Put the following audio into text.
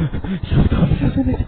ちょっと焦らせな。